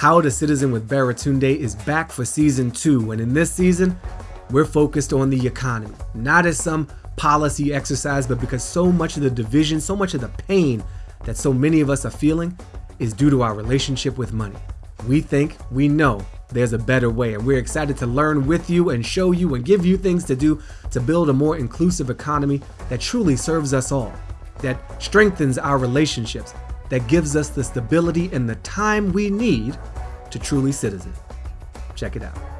How to Citizen with Baratunde is back for season two, and in this season, we're focused on the economy, not as some policy exercise, but because so much of the division, so much of the pain that so many of us are feeling is due to our relationship with money. We think, we know there's a better way, and we're excited to learn with you and show you and give you things to do to build a more inclusive economy that truly serves us all, that strengthens our relationships, that gives us the stability and the time we need to truly citizen. Check it out.